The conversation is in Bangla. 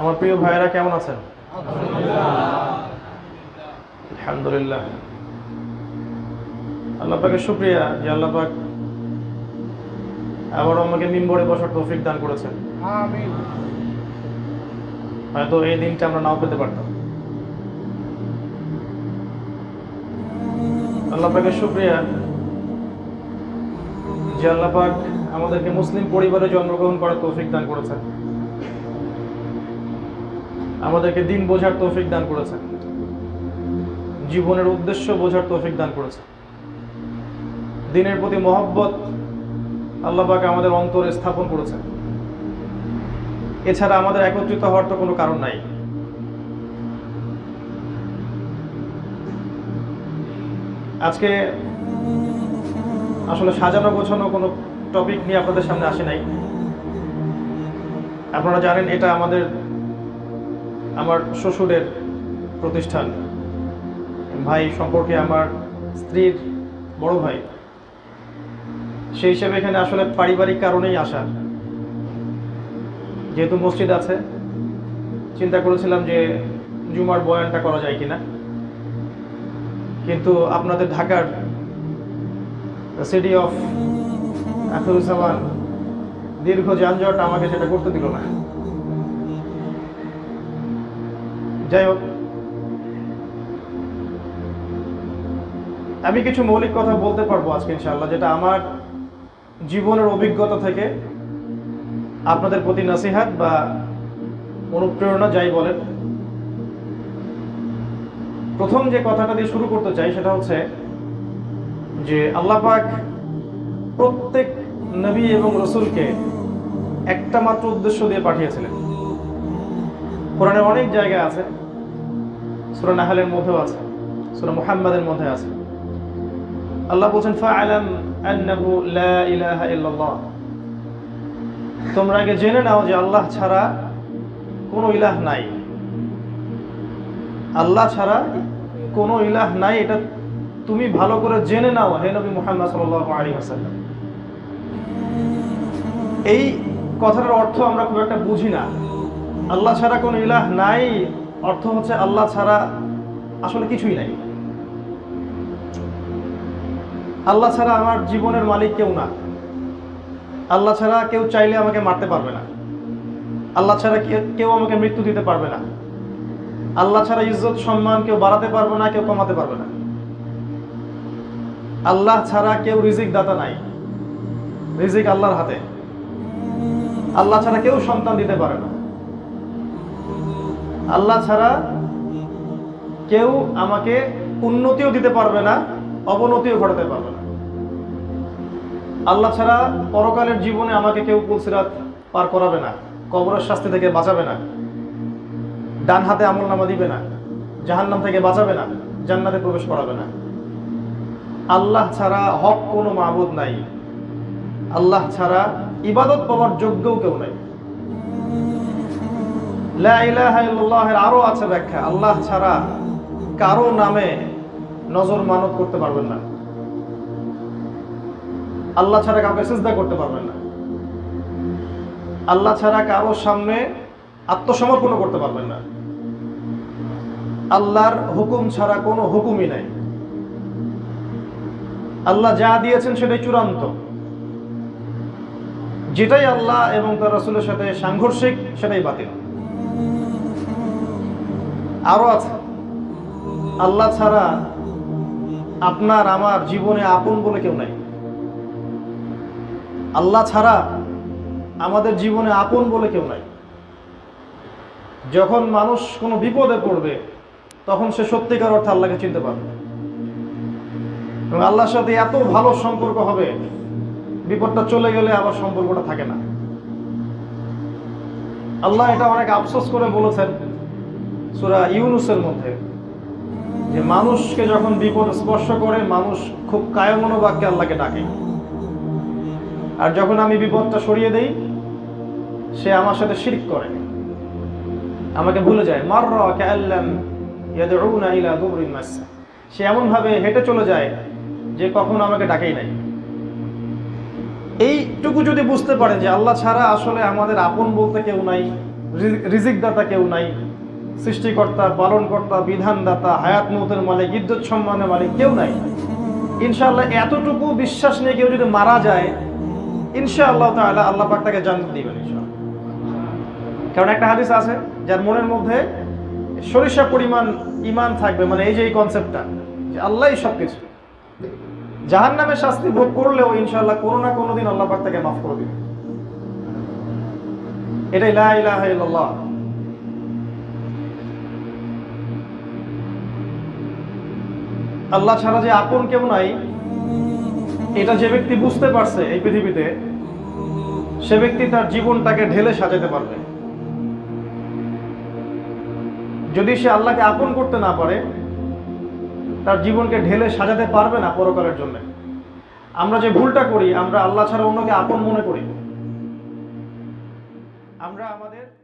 আমার প্রিয় ভাইয়েরা কেমন আছেন? আলহামদুলিল্লাহ। আল্লাহ পাকের শুক্রিয়া যে আল্লাহ পাক আবার আমাকে মিম্বরে বসার তৌফিক দান করেছেন। হয়তো এই দিনটা আমরা নাও পেতে পারতাম। আল্লাহ পাকের শুক্রিয়া যে আল্লাহ পাক আমাদেরকে মুসলিম পরিবারে জন্মগ্রহণ করার তৌফিক দান করেছেন। আমাদেরকে দিন বোঝার তৌফিক দান করেছেন। জীবনের উদ্দেশ্য বোঝার তৌফিক দান করেছেন। দিনের প্রতি মহব্বত আল্লাহ পাক আমাদের অন্তরে স্থাপন করেছেন। এছাড়া আমাদের একত্রিত হওয়ার তো কোনো কারণ নাই। আজকে আসলে সাজানো গোছানো কোনো টপিক নিয়ে আপনাদের সামনে আসে নাই। আপনারা জানেন এটা আমাদের আমার শ্বশুরের প্রতিষ্ঠান। ভাই সম্পর্কে আমার স্ত্রীর বড় ভাই। সেই হিসেবে এখানে আসলে পারিবারিক কারণেই আসা। যেহেতু মসজিদ আছে, চিন্তা করেছিলাম যে জুমার বয়ানটা করা যায় কিনা। কিন্তু আপনাদের ঢাকার সিটি অফ আখরুজ্জামান দীর্ঘ যানজট আমাকে সেটা করতে দিল না। যাই হোক, আমি কিছু মৌলিক কথা বলতে পারব আজকে ইনশাল্লাহ যেটা আমার জীবনের অভিজ্ঞতা থেকে আপনাদের প্রতি নাসিহাত বা অনুপ্রেরণা, যাই বলেন। প্রথম যে কথাটা দিয়ে শুরু করতে চাই সেটা হচ্ছে যে আল্লাহ পাক প্রত্যেক নবী এবং রসুলকে একটা মাত্র উদ্দেশ্য দিয়ে পাঠিয়েছিলেন। কোরআনে অনেক জায়গা আছে, সুরা নাহালের মধ্যেও আছে, সুরা মুহাম্মাদের মধ্যে আছে। আল্লাহ বলছেন, ফাআলাম আন্নাহু লা ইলাহা ইল্লাল্লাহ। তোমরা আগে জেনে নাও যে আল্লাহ ছাড়া কোনো ইলাহ নাই। আল্লাহ ছাড়া কোনো ইলাহ নাই, এটা তুমি ভালো করে জেনে নাও, হে নবী মুহাম্মদ সাল্লাল্লাহু আলাইহি ওয়াসাল্লাম। এই কথাটার অর্থ আমরা খুব একটা বুঝি না। আল্লাহ ছাড়া কোনো ইলাহ নাই, অর্থ হচ্ছে আল্লাহ ছাড়া আসলে কিছুই নাই। আল্লাহ ছাড়া আমার জীবনের মালিক কেউ না। আল্লাহ ছাড়া কেউ চাইলে আমাকে মারতে পারবে না। আল্লাহ ছাড়া কেউ আমাকে মৃত্যু দিতে পারবে না। আল্লাহ ছাড়া ইজ্জত, সম্মান কেউ বাড়াতে পারবে না, কেউ কমাতে পারবে না। আল্লাহ ছাড়া কেউ রিজিক দাতা নাই। রিজিক আল্লাহর হাতে। আল্লাহ ছাড়া কেউ সন্তান দিতে পারে না। আল্লাহ ছাড়া কেউ আমাকে উন্নতিও দিতে পারবে না, অবনতিও ঘটাতে পারবে না। আল্লাহ ছাড়া পরকালের জীবনে আমাকে কেউ কুলসিরাত পার করাবে না, কবরের শাস্তি থেকে বাঁচাবে না, ডান হাতে আমল নামা দিবে না, জাহান্নাম থেকে বাঁচাবে না, জান্নাতে প্রবেশ করাবে না। আল্লাহ ছাড়া হক কোনো মাহবুদ নাই। আল্লাহ ছাড়া ইবাদত পাওয়ার যোগ্যও কেউ নাই। লা ইলাহা ইল্লাল্লাহের আরও আছে ব্যাখ্যা। আল্লাহ ছাড়া কারও নামে নজর মানত করতে পারবেন না। আল্লাহ ছাড়া কাউকে সিজদা করতে পারবেন না। আল্লাহ ছাড়া কারও সামনে আত্মসমর্পণ করতে পারবেন না। আল্লাহর হুকুম ছাড়া কোনো হুকুমই নাই। আল্লাহ যা দিয়েছেন সেটাই চূড়ান্ত। যেটাই আল্লাহ এবং তার রসুলের সাথে সাংঘর্ষিক, সেটাই বাতিল। আরও আছে। আল্লাহ ছাড়া আপনার, আমার জীবনে আপন বলে কেউ নাই। আল্লাহ ছাড়া আমাদের জীবনে আপন বলে কেউ নাই। যখন মানুষ কোনো বিপদে পড়বে, তখন সে সত্যিকার অর্থে আল্লাহকে চিনতে পারবে। এবং আল্লাহর সাথে এত ভালো সম্পর্ক হবে, বিপদটা চলে গেলে আবার সম্পর্কটা থাকে না। আল্লাহ এটা অনেক আফসোস করে বলেছেন। সুরা ইউনুসের মধ্যে। যে মানুষকে যখন বিপদ স্পর্শ করে, মানুষ খুব কায়মনোবাক্যে আল্লাহকে ডাকে। আর যখন আমি বিপদটা সরিয়ে দেই, সে আমার সাথে শিরিক করে। আমাকে ভুলে যায় মার সে এমনভাবে হেঁটে চলে যায়, যে কখনো আমাকে ডাকেই নাই। এইটুকু যদি বুঝতে পারে যে আল্লাহ ছাড়া আসলে আমাদের আপন বলতে কেউ নাই রিজিকদাতা কেউ নাই সৃষ্টিকর্তা, পালনকর্তা, বিধানদাতা, হায়াত মৌতের মালিক, ইজ্জত সম্মানের মালিক কেউ নাই। ইনশাআল্লাহ এতটুকু বিশ্বাস নিয়ে কেউ যদি মারা যায়, ইনশাআল্লাহ তাআলা আল্লাহ পাক তাকে জান্নাত দিবেন কারণ একটা হাদিস আছে, যার মনের মধ্যে সরিষা পরিমাণ ইমান থাকবে মানে এই যে এই কনসেপ্টটা যে আল্লাহই সব কিছু জাহান নামের শাস্তি ভোগ করলেও ইনশাআল্লাহ কোনো না কোনো দিন আল্লাহ পাক তাকে মাফ করে দিবে এটাই লা আল্লাহ ছাড়া যে আপন কেউ নাই, এটা যে ব্যক্তি বুঝতে পারছে এই পৃথিবীতে, সে ব্যক্তি তার জীবনটাকে ঢেলে সাজাতে পারবে। যদি সে আল্লাহকে আপন করতে না পারে, তার জীবনকে ঢেলে সাজাতে পারবে না পরকালের জন্য। আমরা যে ভুলটা করি, আমরা আল্লাহ ছাড়া অন্যকে আপন মনে করি। আমরা আমাদের